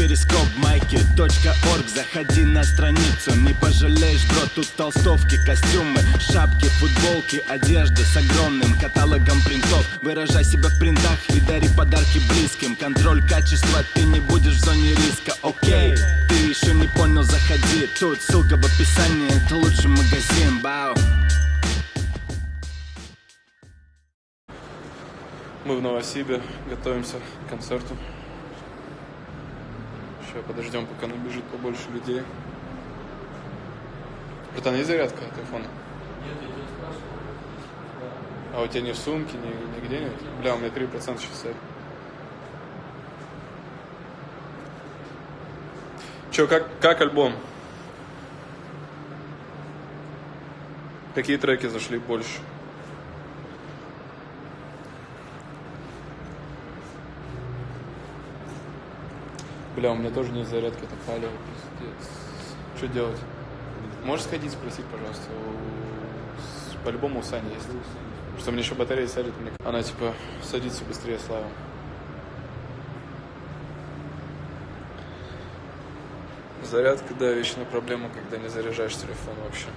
перископ майки .орг. Заходи на страницу, не пожалеешь, бро Тут толстовки, костюмы, шапки, футболки Одежда с огромным каталогом принтов. Выражай себя в принтах и дари подарки близким. Контроль качества, ты не будешь в зоне риска, окей Ты еще не понял, заходи. Тут ссылка в описании, это лучший магазин, бау. Мы в Новосибе готовимся к концерту. Сейчас подождем, пока набежит побольше людей. Братан, есть зарядка от айфона? Нет, я тебя спрашивал. А у тебя ни в сумке, ни, нигде нет? Бля, у меня 3% сейчас. Че, как, как альбом? Какие треки зашли больше? Бля, у меня тоже нет зарядки, это палево, пиздец. Что делать? Можешь сходить спросить, пожалуйста, по-любому у Сани есть. Что мне еще батарея сядет, мне... она типа садится быстрее, Слава. Зарядка, да, вечная проблема, когда не заряжаешь телефон вообще.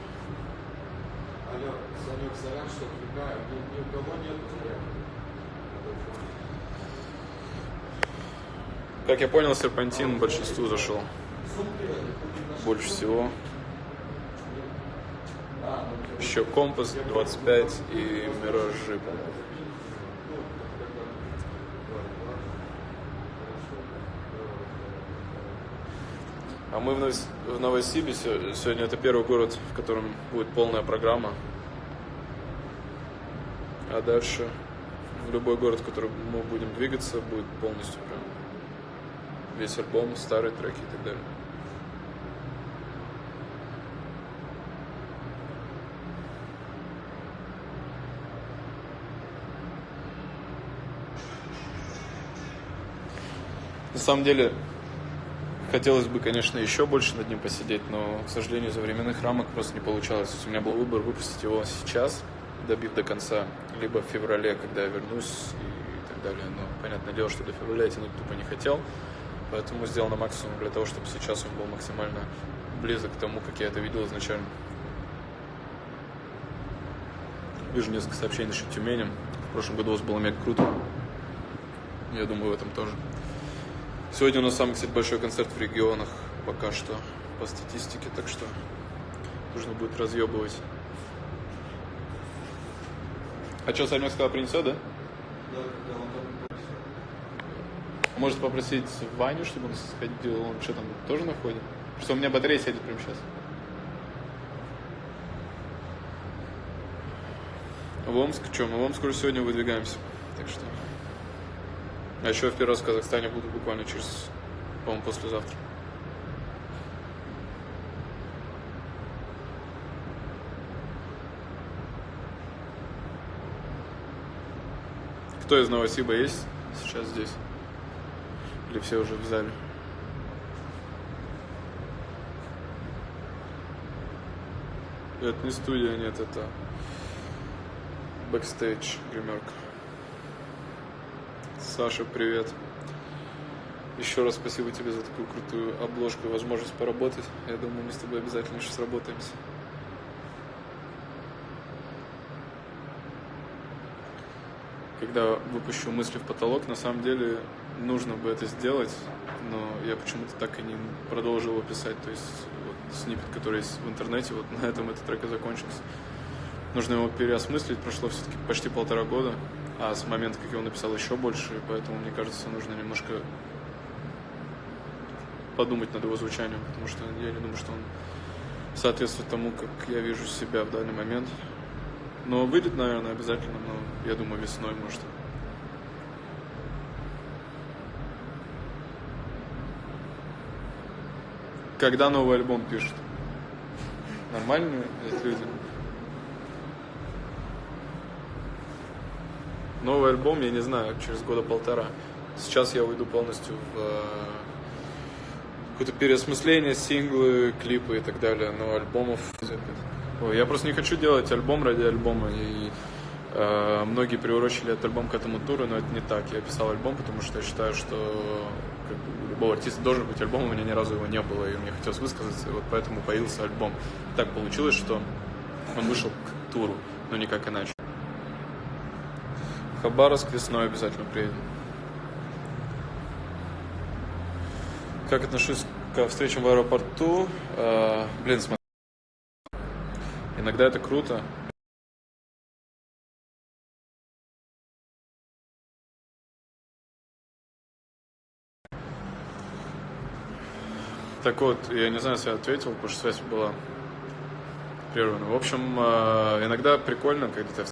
Алло, Санек, сорян, что отвлекаю. Ни, ни у кого нет зарядки. Как я понял, серпантин большинству зашел. Больше всего. Еще компас 25 и миражи. А мы в, Новос- в Новосибе, се- сегодня это первый город, в котором будет полная программа. А дальше в любой город, в который мы будем двигаться, будет полностью весь альбом, старые треки и так далее. На самом деле, хотелось бы, конечно, еще больше над ним посидеть, но, к сожалению, из-за временных рамок просто не получалось. У меня был выбор выпустить его сейчас, добив до конца, либо в феврале, когда я вернусь и так далее. Но, понятное дело, что до февраля я тянуть тупо не хотел, поэтому сделал на максимум для того, чтобы сейчас он был максимально близок к тому, как я это видел изначально. Вижу несколько сообщений насчет Тюмени. В прошлом году у вас было мега круто. Я думаю, в этом тоже. Сегодня у нас самый, кстати, большой концерт в регионах пока что по статистике, так что нужно будет разъебывать. А что, Санек сказал, принесет, да? Да, да, он там. Может попросить Ваню, чтобы он сходил, он что там, тоже на входе? Просто у меня батарея сядет прямо сейчас. В Омск, что, мы в Омск уже сегодня выдвигаемся, так что... А еще в первый раз в Казахстане буду буквально через, по-моему, послезавтра. Кто из Новосиба есть сейчас здесь? Или все уже в зале? Это не студия, нет, это бэкстейдж, гримерка. Саша, привет. Еще раз спасибо тебе за такую крутую обложку и возможность поработать. Я думаю, мы с тобой обязательно еще сработаемся. Когда выпущу мысли в потолок, на самом деле нужно бы это сделать, но я почему-то так и не продолжил его писать. То есть вот, снипет, который есть в интернете, вот на этом этот трек и закончился. Нужно его переосмыслить, прошло все-таки почти полтора года, а с момента, как я его написал, еще больше, и поэтому, мне кажется, нужно немножко подумать над его звучанием, потому что я не думаю, что он соответствует тому, как я вижу себя в данный момент. Но выйдет, наверное, обязательно, но я думаю, весной, может. Когда новый альбом пишут? Нормальные эти люди? Новый альбом, я не знаю, через года полтора. Сейчас я уйду полностью в э, какое-то переосмысление, синглы, клипы и так далее, но альбомов... Ой, я просто не хочу делать альбом ради альбома, и Э, многие приурочили этот альбом к этому туру, но это не так. Я писал альбом, потому что я считаю, что как бы, у любого артиста должен быть альбом, у меня ни разу его не было, и мне хотелось высказаться, и вот поэтому появился альбом. Так получилось, что он вышел к туру, но никак иначе. Хабаровск весной обязательно приедем. Как отношусь к встречам в аэропорту? Э, блин, смотри. Иногда это круто, Так вот, я не знаю, если я ответил, потому что связь была прервана. В общем, э, иногда прикольно, когда ты...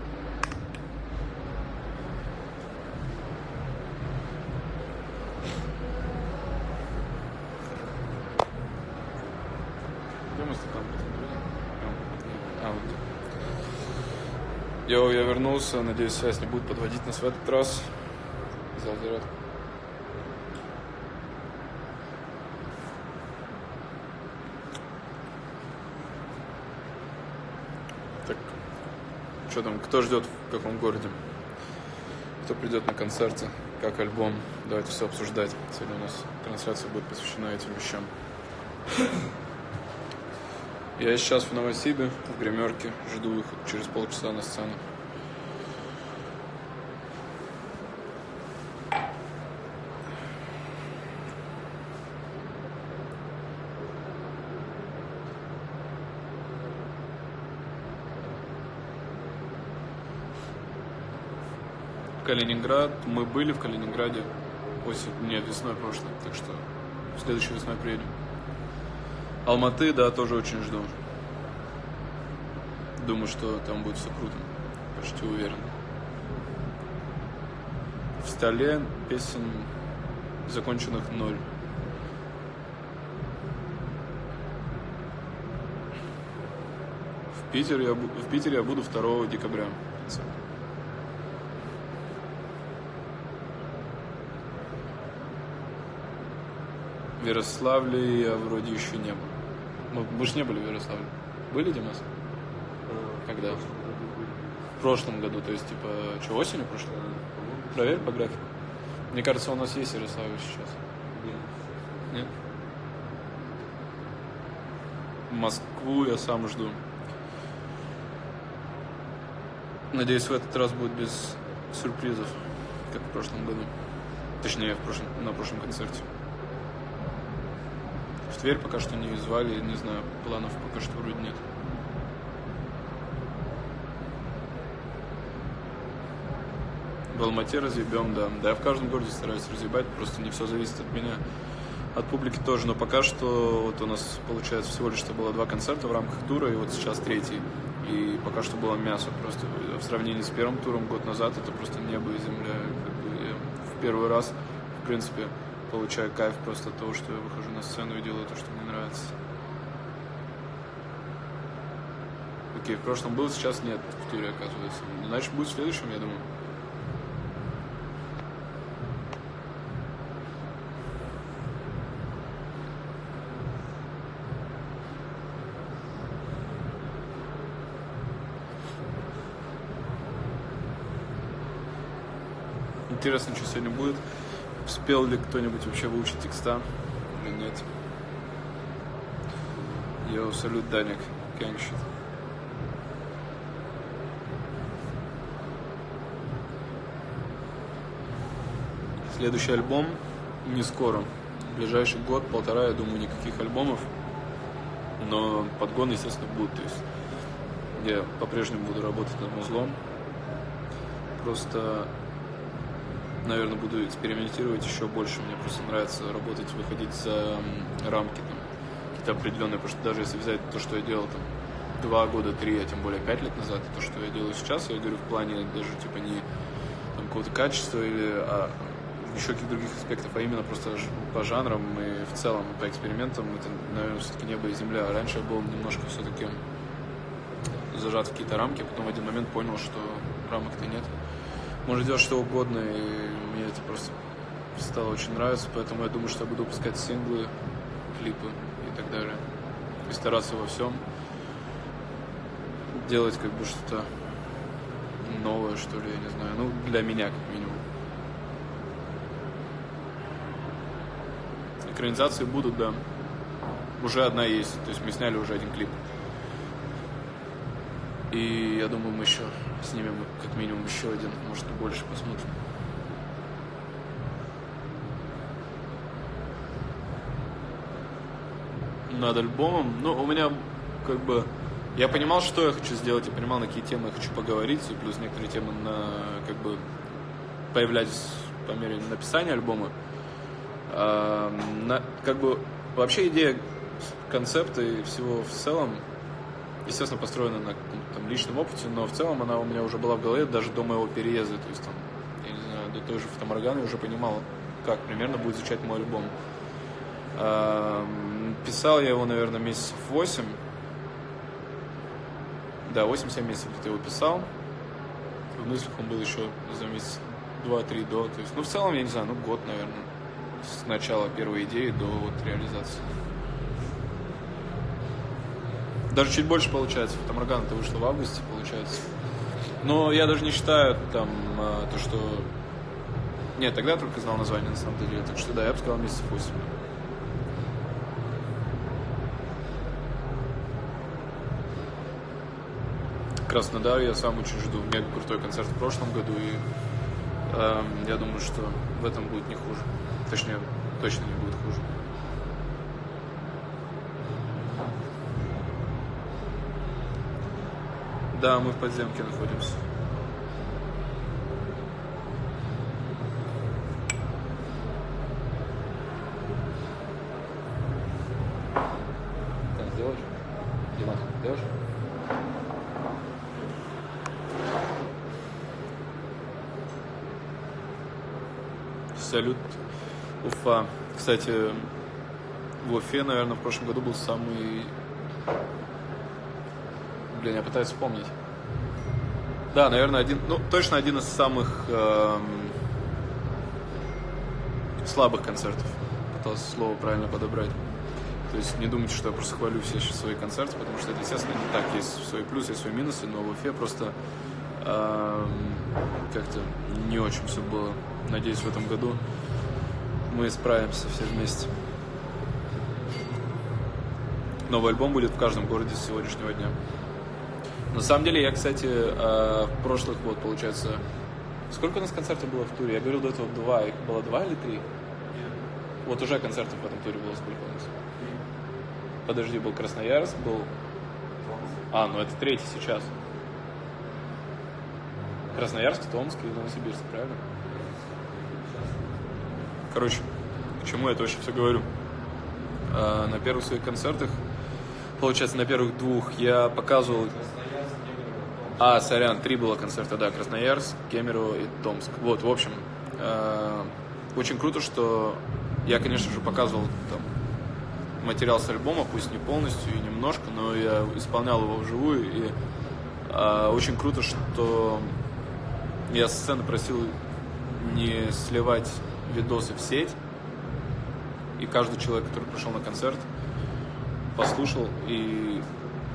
А. Йоу, я вернулся, надеюсь, связь не будет подводить нас в этот раз. Взял зарядку. Что там, кто ждет в каком городе? Кто придет на концерты, как альбом? Давайте все обсуждать. Сегодня у нас трансляция будет посвящена этим вещам. Я сейчас в Новосибе, в гримерке, жду выход через полчаса на сцену. Калининград. Мы были в Калининграде осень, нет, весной прошлой, так что следующей весной приедем. Алматы, да, тоже очень жду. Думаю, что там будет все круто. Почти уверен. В столе песен законченных ноль. В Питере я, в Питере я буду 2 декабря. В Ярославле я вроде еще не был. Мы, мы же не были в Ярославле. Были, Димас? Когда? В прошлом году, то есть, типа, что, осенью прошлой? Проверь по графику. Мне кажется, у нас есть Ярославль сейчас. Нет? Москву я сам жду. Надеюсь, в этот раз будет без сюрпризов, как в прошлом году. Точнее, в прошлом, на прошлом концерте. Тверь пока что не звали, не знаю, планов пока что вроде нет. В Алмате разъебем, да. Да, я в каждом городе стараюсь разъебать, просто не все зависит от меня. От публики тоже, но пока что вот у нас получается всего лишь что было два концерта в рамках тура, и вот сейчас третий. И пока что было мясо просто. В сравнении с первым туром год назад это просто небо и земля. Как бы я в первый раз, в принципе, получаю кайф просто от того, что я выхожу на сцену и делаю то, что мне нравится. Окей, в прошлом был, сейчас нет в туре, оказывается. Значит, будет в следующем, я думаю. Интересно, что сегодня будет. Успел ли кто-нибудь вообще выучить текста или нет? Йоу, салют, Даник. Shit. Следующий альбом не скоро. В ближайший год, полтора, я думаю, никаких альбомов. Но подгон, естественно, будет. То есть я по-прежнему буду работать над музлом. Просто наверное, буду экспериментировать еще больше. Мне просто нравится работать, выходить за рамки там, какие-то определенные, потому что даже если взять то, что я делал там два года, три, а тем более пять лет назад, и то, что я делаю сейчас, я говорю в плане даже типа не там, какого-то качества или а, еще каких-то других аспектов, а именно просто по жанрам и в целом по экспериментам это, наверное, все-таки небо и земля. Раньше я был немножко все-таки зажат в какие-то рамки, потом в один момент понял, что рамок-то нет может делать что угодно, и мне это просто стало очень нравиться, поэтому я думаю, что я буду выпускать синглы, клипы и так далее. И стараться во всем делать как бы что-то новое, что ли, я не знаю. Ну, для меня, как минимум. Экранизации будут, да. Уже одна есть. То есть мы сняли уже один клип. И я думаю, мы еще снимем как минимум еще один, может и больше посмотрим. Над альбомом, ну, у меня как бы я понимал, что я хочу сделать, я понимал, на какие темы я хочу поговорить, и плюс некоторые темы на, как бы, появлялись по мере написания альбома. А, на, как бы, вообще идея концепта и всего в целом, естественно, построена на там, личном опыте, но в целом она у меня уже была в голове даже до моего переезда, то есть там, я не знаю, до той же фотоморганы уже понимал, как примерно будет звучать мой альбом. Писал я его, наверное, месяцев восемь, да, 8-7 месяцев где-то его писал. В мыслях он был еще за месяц два-три до. То есть, ну, в целом, я не знаю, ну, год, наверное. С начала первой идеи до вот реализации. Даже чуть больше получается. Фотоморган это вышло в августе, получается. Но я даже не считаю там а, то, что... Нет, тогда я только знал название, на самом деле. Так что да, я бы сказал месяцев 8. Краснодар я сам очень жду. Мега крутой концерт в прошлом году, и э, я думаю, что в этом будет не хуже. Точнее, точно не будет хуже. Да, мы в подземке находимся. Так, сделаешь? Димас, сделаешь? Салют, Уфа. Кстати, в Уфе, наверное, в прошлом году был самый... Блин, я пытаюсь вспомнить. Да, наверное, один, ну, точно один из самых эм, слабых концертов. Пытался слово правильно подобрать. То есть не думайте, что я просто хвалю все сейчас свои концерты, потому что это, естественно, не так. Есть свои плюсы, есть свои минусы, но в Уфе просто эм, как-то не очень все было. Надеюсь, в этом году мы справимся все вместе. Новый альбом будет в каждом городе с сегодняшнего дня. На самом деле, я, кстати, э, в прошлых, вот, получается, сколько у нас концертов было в туре? Я говорил до этого два, их было два или три? Вот уже концертов в этом туре было сколько у нас? Подожди, был Красноярск, был... А, ну это третий сейчас. Красноярск, Томск и Новосибирск, правильно? Короче, к чему я это вообще все говорю? А, на первых своих концертах, получается, на первых двух я показывал... А, сорян, три было концерта, да, Красноярск, Кемерово и Томск. Вот, в общем, э, очень круто, что я, конечно же, показывал там материал с альбома, пусть не полностью и немножко, но я исполнял его вживую, и э, очень круто, что я с сцены просил не сливать видосы в сеть, и каждый человек, который пришел на концерт, послушал и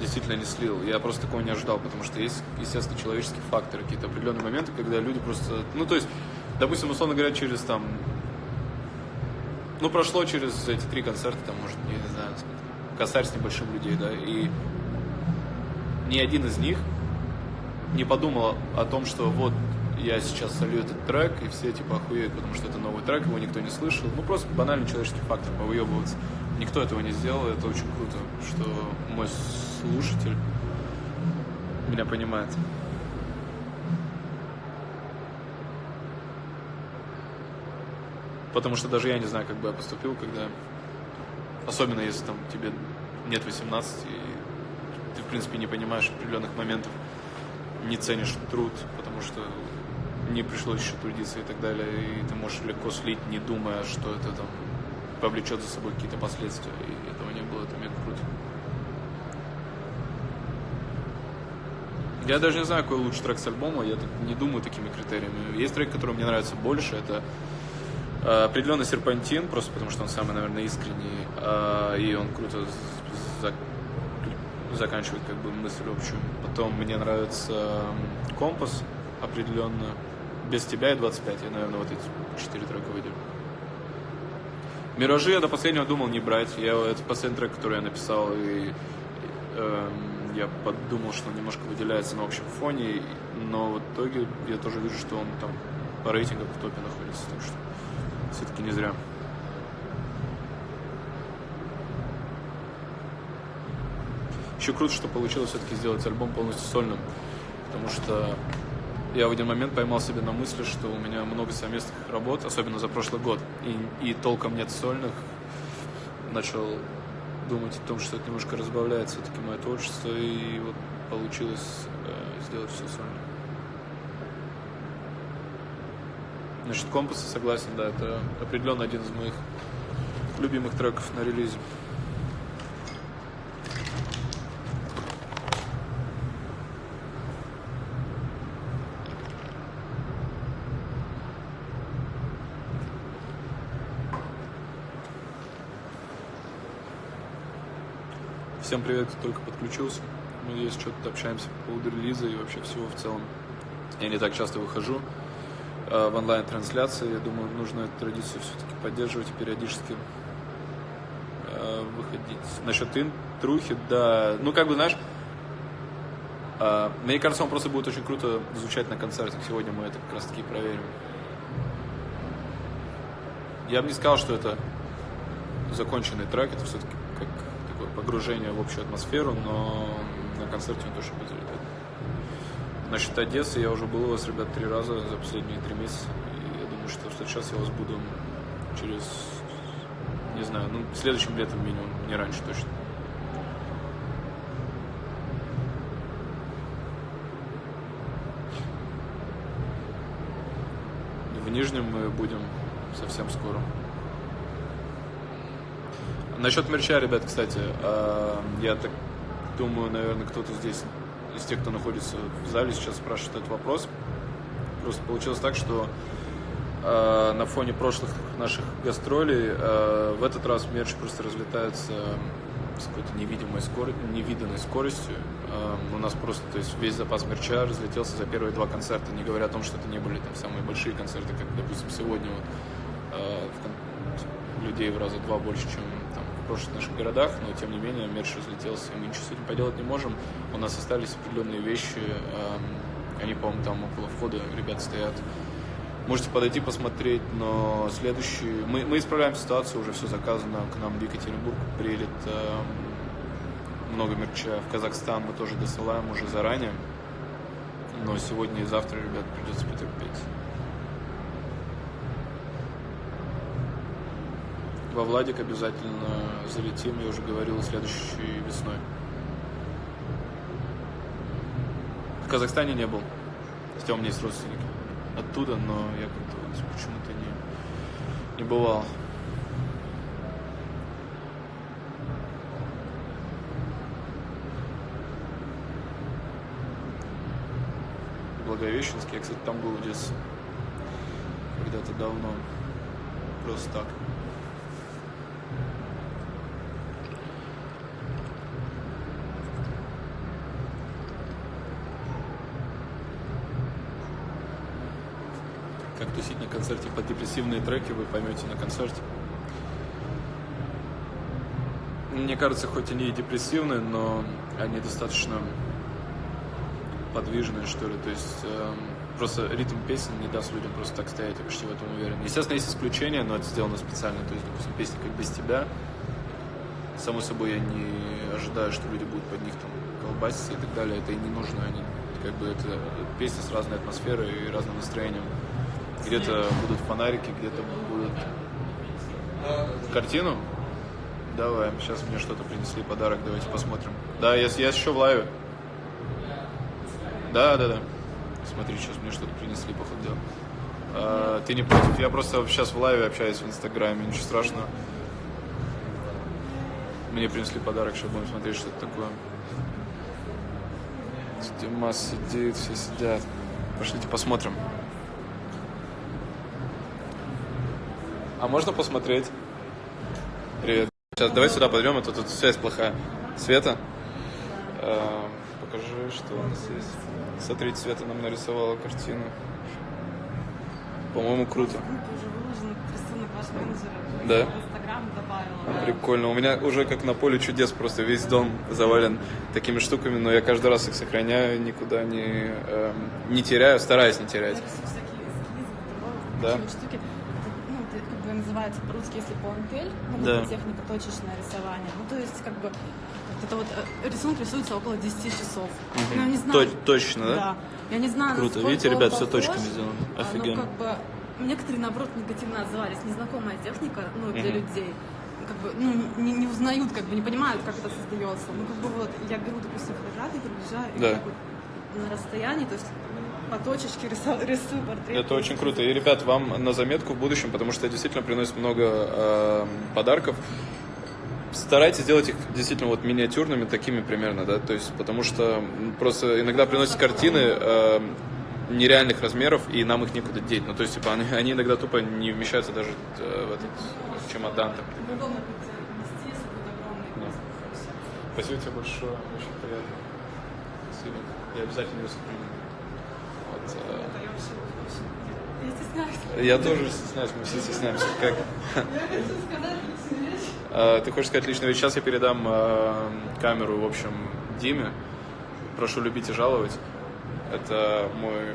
действительно не слил. Я просто такого не ожидал, потому что есть, естественно, человеческие факторы, какие-то определенные моменты, когда люди просто... Ну, то есть, допустим, условно говоря, через там... Ну, прошло через эти три концерта, там, может, я не знаю, косарь с небольшим людей, да, и ни один из них не подумал о том, что вот я сейчас солью этот трек, и все типа охуеют, потому что это новый трек, его никто не слышал. Ну, просто банальный человеческий фактор, повыебываться. Никто этого не сделал, это очень круто, что мой слушатель меня понимает. Потому что даже я не знаю, как бы я поступил, когда... Особенно если там тебе нет 18, и ты, в принципе, не понимаешь определенных моментов, не ценишь труд, потому что не пришлось еще трудиться и так далее, и ты можешь легко слить, не думая, что это там повлечет за собой какие-то последствия, и этого не было, это мега круто. Я даже не знаю, какой лучший трек с альбома, я не думаю такими критериями. Есть трек, который мне нравится больше, это э, определенно серпантин, просто потому что он самый, наверное, искренний, э, и он круто за заканчивает как бы мысль общую. Потом мне нравится компас, определенно. Без тебя и 25. Я, наверное, вот эти четыре трека выделю. Миражи я до последнего думал не брать. Я, это последний трек, который я написал, и э, я подумал, что он немножко выделяется на общем фоне, но в итоге я тоже вижу, что он там по рейтингам в топе находится, так что все-таки не зря. Еще круто, что получилось все-таки сделать альбом полностью сольным, потому что я в один момент поймал себя на мысли, что у меня много совместных работ, особенно за прошлый год, и, и толком нет сольных. Начал думать о том, что это немножко разбавляет все-таки мое творчество, и вот получилось э, сделать все сольно. Значит, компасы, согласен, да, это определенно один из моих любимых треков на релизе. Всем привет, кто только подключился. Мы здесь что-то общаемся по поводу релиза и вообще всего в целом. Я не так часто выхожу э, в онлайн-трансляции. Я думаю, нужно эту традицию все-таки поддерживать и периодически э, выходить. Насчет интрухи, да. Ну, как бы, знаешь, э, мне кажется, он просто будет очень круто звучать на концертах. Сегодня мы это как раз таки проверим. Я бы не сказал, что это законченный трек, это все-таки погружение в общую атмосферу, но на концерте он точно будет залетать. Насчет Одессы я уже был у вас, ребят, три раза за последние три месяца. И я думаю, что сейчас я вас буду через, не знаю, ну, следующим летом минимум, не раньше точно. В Нижнем мы будем совсем скоро. Насчет мерча, ребят, кстати, э, я так думаю, наверное, кто-то здесь из тех, кто находится в зале, сейчас спрашивает этот вопрос. Просто получилось так, что э, на фоне прошлых наших гастролей э, в этот раз мерч просто разлетается с какой-то невидимой скоростью, невиданной скоростью. У нас просто, то есть весь запас мерча разлетелся за первые два концерта, не говоря о том, что это не были там самые большие концерты, как, допустим, сегодня вот, людей в раза два больше, чем прошлых наших городах, но тем не менее мерч разлетелся, и мы ничего с этим поделать не можем. У нас остались определенные вещи, они, по-моему, там около входа ребят стоят. Можете подойти посмотреть, но следующий... Мы, мы исправляем ситуацию, уже все заказано, к нам в Екатеринбург приедет э, много мерча. В Казахстан мы тоже досылаем уже заранее. Но сегодня и завтра, ребят, придется потерпеть. Во Владик обязательно залетим, я уже говорил, следующей весной. В Казахстане не был. Хотя у меня есть родственники оттуда, но я как-то почему-то не, не бывал. Благовещенск. Я, кстати, там был в детстве. Когда-то давно. Просто так. Тусить на концерте под депрессивные треки, вы поймете на концерте. Мне кажется, хоть они и депрессивные, но они достаточно подвижные, что ли. То есть э, просто ритм песен не даст людям просто так стоять, я почти в этом уверен. Естественно, есть исключения, но это сделано специально. То есть, допустим, песни как «Без тебя», само собой, я не ожидаю, что люди будут под них там колбаситься и так далее. Это и не нужно. Они, как бы это песни с разной атмосферой и разным настроением. Где-то будут фонарики, где-то будут картину. Давай, сейчас мне что-то принесли, подарок, давайте посмотрим. Да, я, я еще в лайве. Да, да, да. Смотри, сейчас мне что-то принесли, походу. А, ты не против? Я просто сейчас в лайве общаюсь в Инстаграме, ничего страшного. Мне принесли подарок, сейчас будем смотреть, что это такое. Дима сидит, все сидят. Пошлите посмотрим. А можно посмотреть? Привет. Сейчас давай сюда подойдем, а то тут связь плохая. Света. покажи, что у нас есть. Смотрите, Света нам нарисовала картину. По-моему, круто. Да? Прикольно. У меня уже как на поле чудес просто весь дом завален такими штуками, но я каждый раз их сохраняю, никуда не, эм, не теряю, стараюсь не терять. Да? штуки. Это, ну, это как бы называется по-русски, если пуантель, ну, Да. техника точечное рисование. Ну, то есть, как бы, вот это вот э, рисунок рисуется около 10 часов. Ну, я не знаю. Точ- точно, да? Да. Я не знаю, Круто. Видите, ребят, похож. точками сделано. А, Офигенно. Ну, как бы, некоторые, наоборот, негативно отзывались. Незнакомая техника, ну, для Мгм. людей. Как бы, ну, не, не узнают, как бы, не понимают, как это создается. Ну, как бы, вот, я беру, допустим, фотографии, приближаю, и Да. так вот на расстоянии, то есть по точечке рисую, рисую портрет. Это очень круто. И, ребят, вам на заметку в будущем, потому что это действительно приносит много э, подарков. Старайтесь делать их действительно вот миниатюрными, такими примерно, да, то есть, потому что просто иногда приносят картины э, нереальных размеров, и нам их некуда деть. Ну, то есть, типа, они, они иногда тупо не вмещаются даже э, в этот чемодан. там. Спасибо тебе большое, очень приятно. Спасибо. Я обязательно ее сохраню. Я. Я я тоже стесняюсь, мы все стесняемся. Как? Я. Э, Ты хочешь сказать личную вещь? Сейчас я передам э, камеру, в общем, Диме. Прошу любить и жаловать. Это мой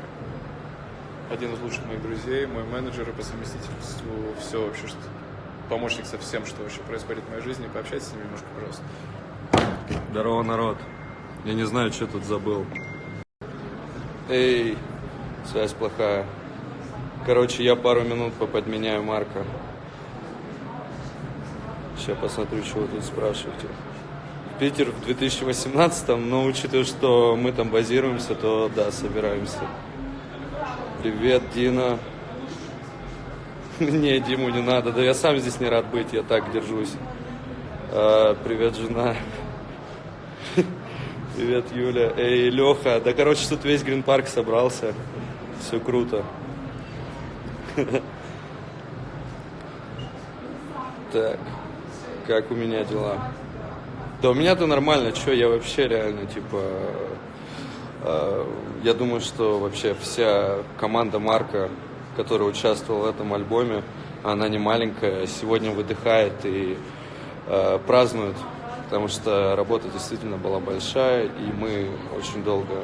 один из лучших моих друзей, мой менеджер и по совместительству все вообще, что помощник со всем, что вообще происходит в моей жизни. Пообщайтесь с ним немножко, пожалуйста. Здорово, народ. Я не знаю, что тут забыл. Эй, связь плохая. Короче, я пару минут поподменяю Марка. Сейчас посмотрю, вы тут спрашиваете. Питер в 2018, но учитывая, что мы там базируемся, то да, собираемся. Привет, Дина. Не, Диму не надо. Да я сам здесь не рад быть, я так держусь. А, привет, жена. Привет, Юля. Эй, Леха. Да, короче, тут весь Грин Парк собрался. Все круто. Так, как у меня дела? Да у меня-то нормально, что я вообще реально, типа, э, я думаю, что вообще вся команда Марка, которая участвовала в этом альбоме, она не маленькая, сегодня выдыхает и э, празднует, потому что работа действительно была большая, и мы очень долго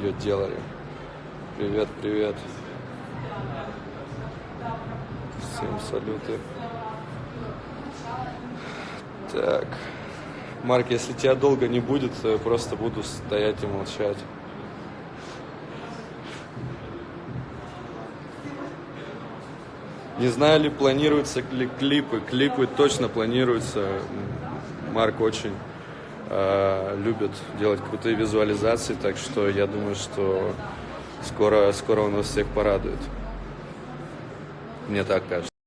ее делали. Привет, привет. Всем салюты. Так. Марк, если тебя долго не будет, то я просто буду стоять и молчать. Не знаю ли планируются ли клипы. Клипы точно планируются. Марк очень э, любит делать крутые визуализации, так что я думаю, что скоро, скоро он нас всех порадует. Мне так кажется.